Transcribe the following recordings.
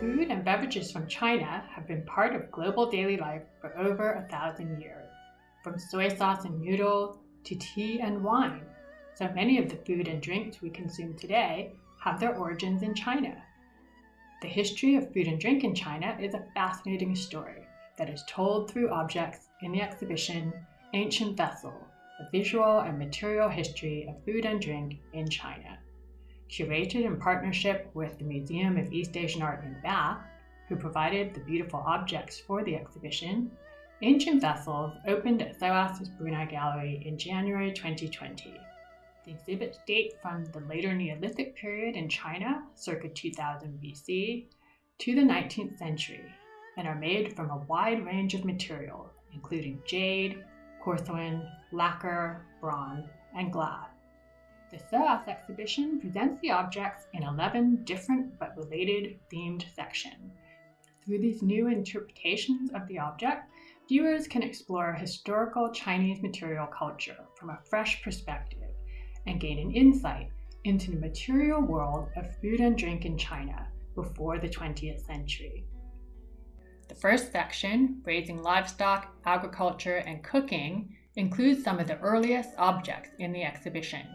Food and beverages from China have been part of global daily life for over a thousand years, from soy sauce and noodles to tea and wine. So many of the food and drinks we consume today have their origins in China. The history of food and drink in China is a fascinating story that is told through objects in the exhibition Ancient Vessel, a visual and material history of food and drink in China. Curated in partnership with the Museum of East Asian Art in Bath, who provided the beautiful objects for the exhibition, Ancient Vessels opened at SOAS's Brunei Gallery in January 2020. The exhibits date from the later Neolithic period in China, circa 2000 BC, to the 19th century, and are made from a wide range of materials, including jade, porcelain, lacquer, bronze, and glass. The SOAS exhibition presents the objects in 11 different but related themed sections. Through these new interpretations of the object, viewers can explore historical Chinese material culture from a fresh perspective and gain an insight into the material world of food and drink in China before the 20th century. The first section, Raising Livestock, Agriculture, and Cooking, includes some of the earliest objects in the exhibition.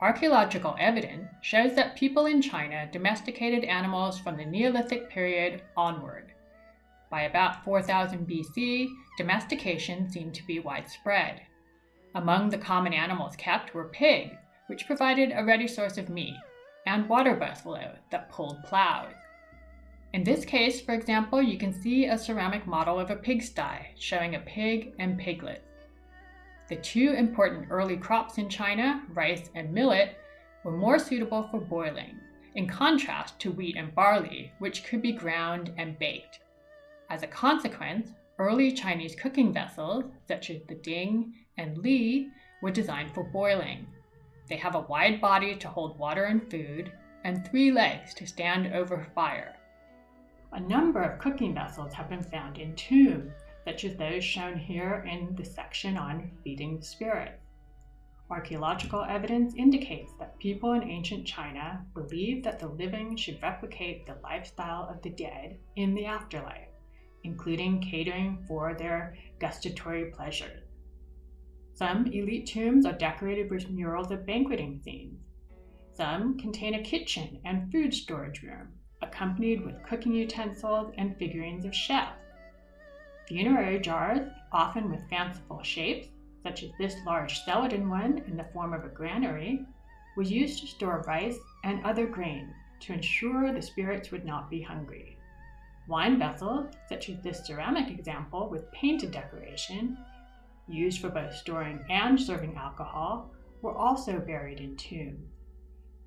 Archaeological evidence shows that people in China domesticated animals from the Neolithic period onward. By about 4000 BC, domestication seemed to be widespread. Among the common animals kept were pigs, which provided a ready source of meat, and water buffalo that pulled plows. In this case, for example, you can see a ceramic model of a pigsty showing a pig and piglet. The two important early crops in China, rice and millet, were more suitable for boiling, in contrast to wheat and barley, which could be ground and baked. As a consequence, early Chinese cooking vessels, such as the ding and Li were designed for boiling. They have a wide body to hold water and food, and three legs to stand over fire. A number of cooking vessels have been found in tombs, such as those shown here in the section on feeding the spirits. Archaeological evidence indicates that people in ancient China believed that the living should replicate the lifestyle of the dead in the afterlife, including catering for their gustatory pleasures. Some elite tombs are decorated with murals of banqueting scenes. Some contain a kitchen and food storage room, accompanied with cooking utensils and figurines of chefs. Funerary jars, often with fanciful shapes, such as this large celadon one in the form of a granary, was used to store rice and other grains to ensure the spirits would not be hungry. Wine vessels, such as this ceramic example with painted decoration, used for both storing and serving alcohol, were also buried in tombs.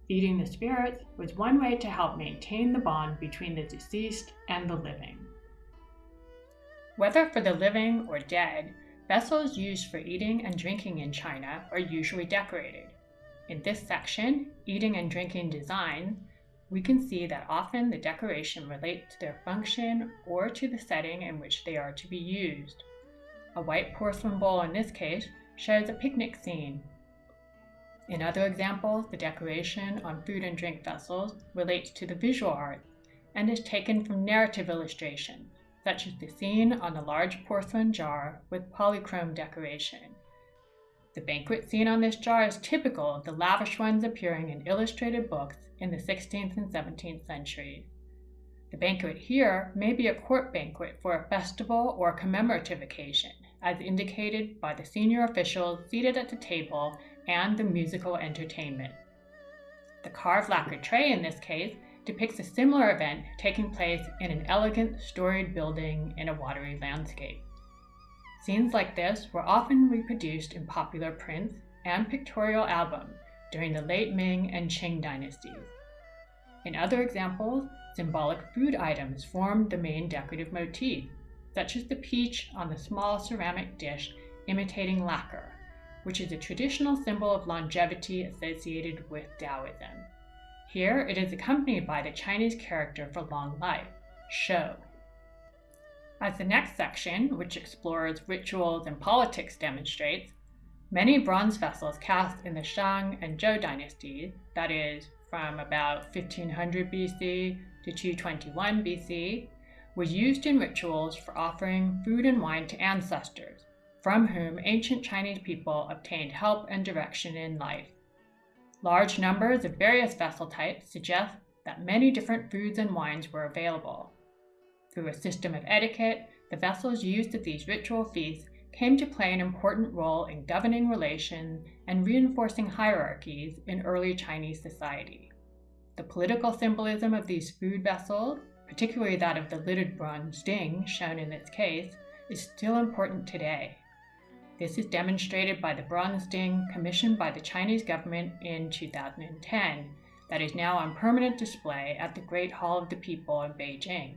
Feeding the spirits was one way to help maintain the bond between the deceased and the living. Whether for the living or dead, vessels used for eating and drinking in China are usually decorated. In this section, Eating and Drinking Design, we can see that often the decoration relates to their function or to the setting in which they are to be used. A white porcelain bowl in this case shows a picnic scene. In other examples, the decoration on food and drink vessels relates to the visual arts and is taken from narrative illustrations, such as the scene on the large porcelain jar with polychrome decoration. The banquet scene on this jar is typical of the lavish ones appearing in illustrated books in the 16th and 17th centuries. The banquet here may be a court banquet for a festival or commemorative occasion, as indicated by the senior officials seated at the table and the musical entertainment. The carved lacquer tray in this case depicts a similar event taking place in an elegant storied building in a watery landscape. Scenes like this were often reproduced in popular prints and pictorial albums during the late Ming and Qing dynasties. In other examples, symbolic food items formed the main decorative motif, such as the peach on the small ceramic dish imitating lacquer, which is a traditional symbol of longevity associated with Taoism. Here it is accompanied by the Chinese character for long life, shou. As the next section, which explores rituals and politics, demonstrates, many bronze vessels cast in the Shang and Zhou dynasties, that is, from about 1500 BC to 221 BC, were used in rituals for offering food and wine to ancestors, from whom ancient Chinese people obtained help and direction in life. Large numbers of various vessel types suggest that many different foods and wines were available. Through a system of etiquette, the vessels used at these ritual feasts came to play an important role in governing relations and reinforcing hierarchies in early Chinese society. The political symbolism of these food vessels, particularly that of the littered bronze ding shown in this case, is still important today. This is demonstrated by the bronze ding commissioned by the Chinese government in 2010 that is now on permanent display at the Great Hall of the People in Beijing.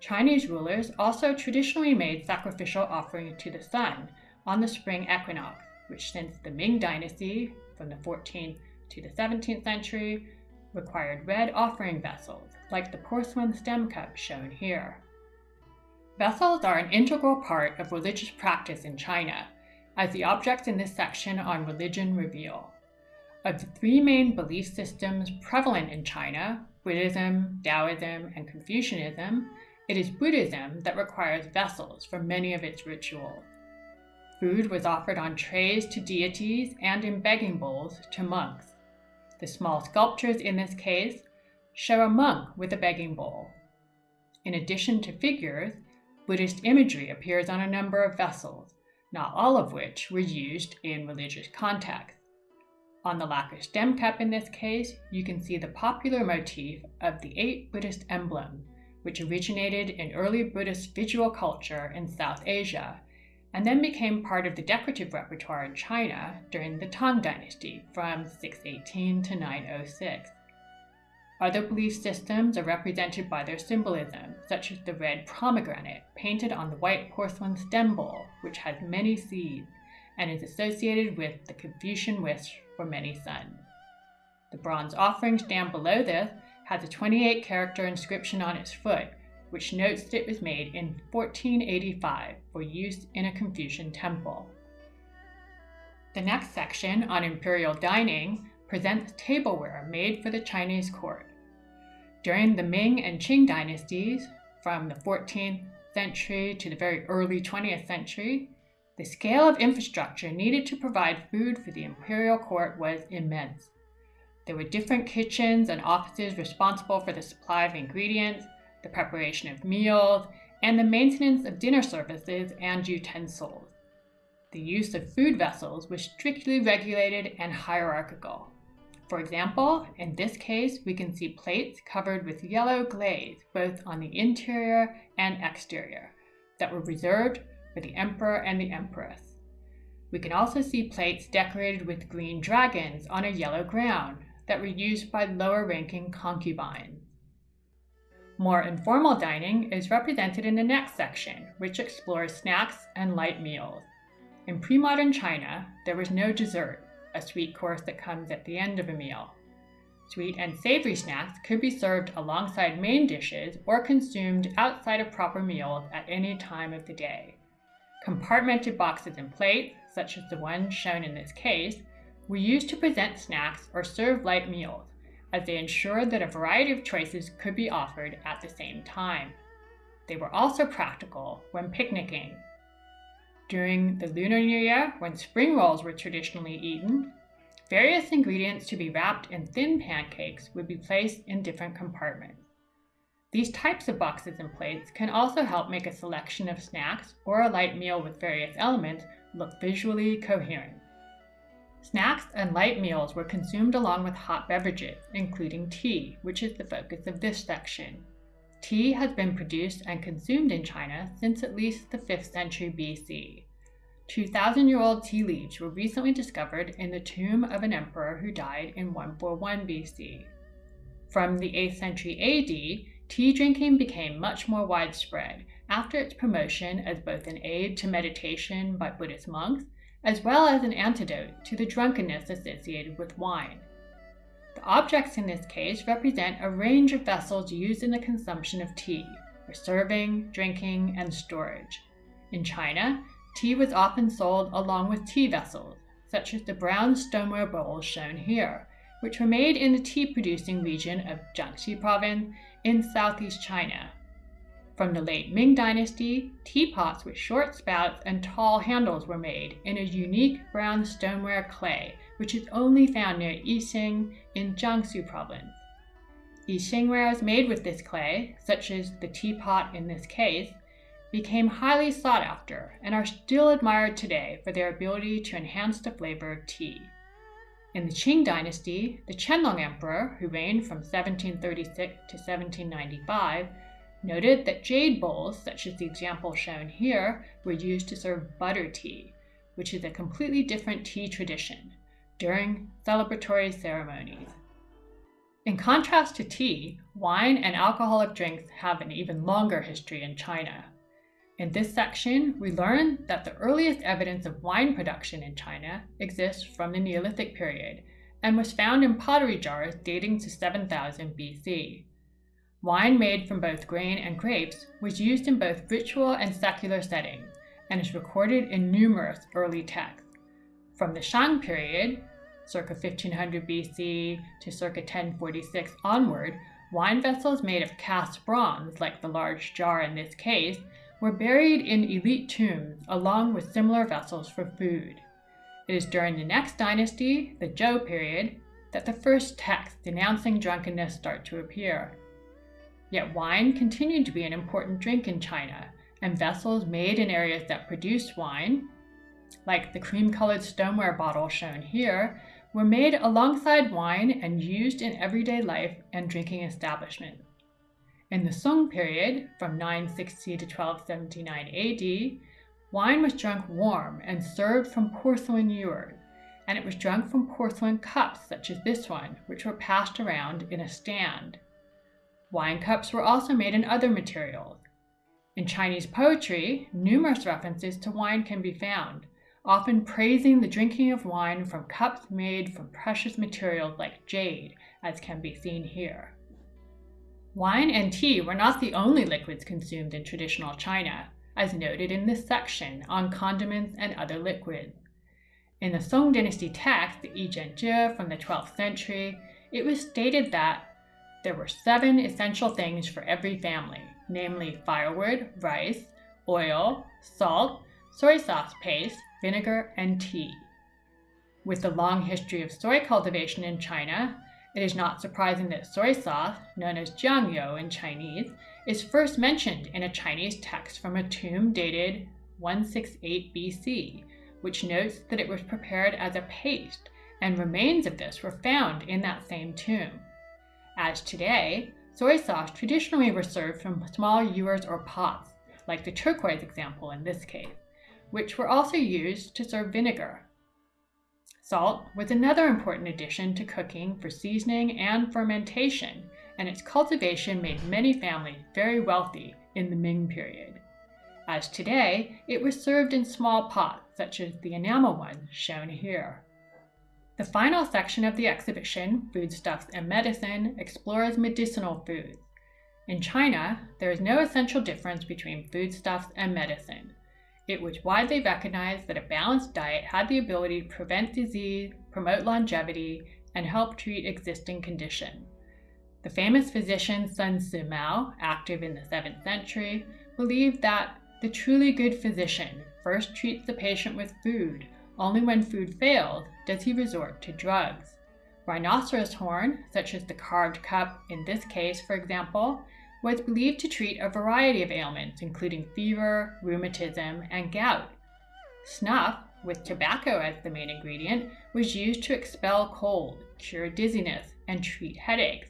Chinese rulers also traditionally made sacrificial offerings to the sun on the spring equinox, which since the Ming Dynasty, from the 14th to the 17th century, required red offering vessels, like the porcelain stem cup shown here. Vessels are an integral part of religious practice in China, as the objects in this section on religion reveal. Of the three main belief systems prevalent in China, Buddhism, Taoism, and Confucianism, it is Buddhism that requires vessels for many of its rituals. Food was offered on trays to deities and in begging bowls to monks. The small sculptures in this case show a monk with a begging bowl. In addition to figures, Buddhist imagery appears on a number of vessels, not all of which were used in religious contexts. On the lacquer stem cup in this case, you can see the popular motif of the eight Buddhist emblems, which originated in early Buddhist visual culture in South Asia and then became part of the decorative repertoire in China during the Tang Dynasty from 618 to 906. Other belief systems are represented by their symbolism, such as the red pomegranate painted on the white porcelain stem bowl, which has many seeds and is associated with the Confucian wish for many sons. The bronze offering stand below this has a 28 character inscription on its foot, which notes that it was made in 1485 for use in a Confucian temple. The next section on imperial dining presents tableware made for the Chinese court. During the Ming and Qing dynasties, from the 14th century to the very early 20th century, the scale of infrastructure needed to provide food for the imperial court was immense. There were different kitchens and offices responsible for the supply of ingredients, the preparation of meals, and the maintenance of dinner services and utensils. The use of food vessels was strictly regulated and hierarchical. For example, in this case, we can see plates covered with yellow glaze both on the interior and exterior that were reserved for the emperor and the empress. We can also see plates decorated with green dragons on a yellow ground that were used by lower ranking concubines. More informal dining is represented in the next section, which explores snacks and light meals. In pre modern China, there was no dessert, a sweet course that comes at the end of a meal. Sweet and savory snacks could be served alongside main dishes or consumed outside of proper meals at any time of the day. Compartmented boxes and plates, such as the one shown in this case, were used to present snacks or serve light meals, as they ensured that a variety of choices could be offered at the same time. They were also practical when picnicking. During the Lunar New Year, when spring rolls were traditionally eaten, various ingredients to be wrapped in thin pancakes would be placed in different compartments. These types of boxes and plates can also help make a selection of snacks or a light meal with various elements look visually coherent. Snacks and light meals were consumed along with hot beverages, including tea, which is the focus of this section. Tea has been produced and consumed in China since at least the 5th century BC. 2,000 year old tea leaves were recently discovered in the tomb of an emperor who died in 141 BC. From the 8th century AD, tea drinking became much more widespread after its promotion as both an aid to meditation by Buddhist monks as well as an antidote to the drunkenness associated with wine. The objects in this case represent a range of vessels used in the consumption of tea for serving, drinking, and storage. In China, tea was often sold along with tea vessels, such as the brown stoneware bowls shown here, which were made in the tea producing region of Jiangxi province in southeast China. From the late Ming Dynasty, teapots with short spouts and tall handles were made in a unique brown stoneware clay, which is only found near Yixing in Jiangsu province. Yixingwares made with this clay, such as the teapot in this case, became highly sought after and are still admired today for their ability to enhance the flavor of tea. In the Qing dynasty, the Qianlong Emperor, who reigned from 1736 to 1795, noted that jade bowls, such as the example shown here, were used to serve butter tea, which is a completely different tea tradition, during celebratory ceremonies. In contrast to tea, wine and alcoholic drinks have an even longer history in China. In this section, we learn that the earliest evidence of wine production in China exists from the Neolithic period and was found in pottery jars dating to 7000 BC. Wine made from both grain and grapes was used in both ritual and secular settings and is recorded in numerous early texts. From the Shang period, circa 1500 BC to circa 1046 onward, wine vessels made of cast bronze, like the large jar in this case, were buried in elite tombs along with similar vessels for food. It is during the next dynasty, the Zhou period, that the first texts denouncing drunkenness start to appear. Yet wine continued to be an important drink in China, and vessels made in areas that produced wine, like the cream colored stoneware bottle shown here, were made alongside wine and used in everyday life and drinking establishments. In the Song period, from 960 to 1279 AD, wine was drunk warm and served from porcelain ewers, and it was drunk from porcelain cups such as this one, which were passed around in a stand. Wine cups were also made in other materials. In Chinese poetry, numerous references to wine can be found, often praising the drinking of wine from cups made from precious materials like jade, as can be seen here. Wine and tea were not the only liquids consumed in traditional China, as noted in this section on condiments and other liquids. In the Song Dynasty text, the Zhenjie from the 12th century, it was stated that there were seven essential things for every family, namely firewood, rice, oil, salt, soy sauce paste, vinegar, and tea. With the long history of soy cultivation in China, it is not surprising that soy sauce, known as jiangyou in Chinese, is first mentioned in a Chinese text from a tomb dated 168 BC, which notes that it was prepared as a paste, and remains of this were found in that same tomb. As today, soy sauce traditionally was served from small ewers or pots, like the turquoise example in this case, which were also used to serve vinegar, Salt was another important addition to cooking for seasoning and fermentation, and its cultivation made many families very wealthy in the Ming period. As today, it was served in small pots, such as the enamel one shown here. The final section of the exhibition, Foodstuffs and Medicine, explores medicinal foods. In China, there is no essential difference between foodstuffs and medicine. It was widely recognized that a balanced diet had the ability to prevent disease, promote longevity, and help treat existing conditions. The famous physician Sun Simiao, active in the 7th century, believed that the truly good physician first treats the patient with food. Only when food fails does he resort to drugs. Rhinoceros horn, such as the carved cup in this case, for example, was believed to treat a variety of ailments, including fever, rheumatism, and gout. Snuff, with tobacco as the main ingredient, was used to expel cold, cure dizziness, and treat headaches.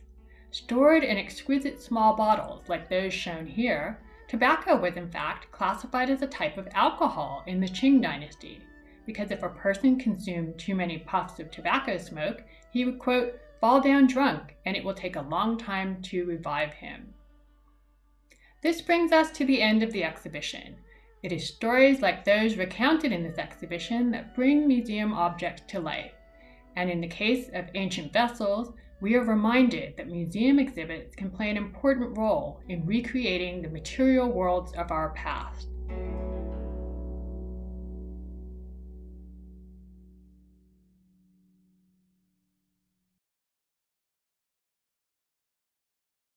Stored in exquisite small bottles like those shown here, tobacco was in fact classified as a type of alcohol in the Qing dynasty, because if a person consumed too many puffs of tobacco smoke, he would, quote, fall down drunk, and it will take a long time to revive him. This brings us to the end of the exhibition. It is stories like those recounted in this exhibition that bring museum objects to life. And in the case of ancient vessels, we are reminded that museum exhibits can play an important role in recreating the material worlds of our past.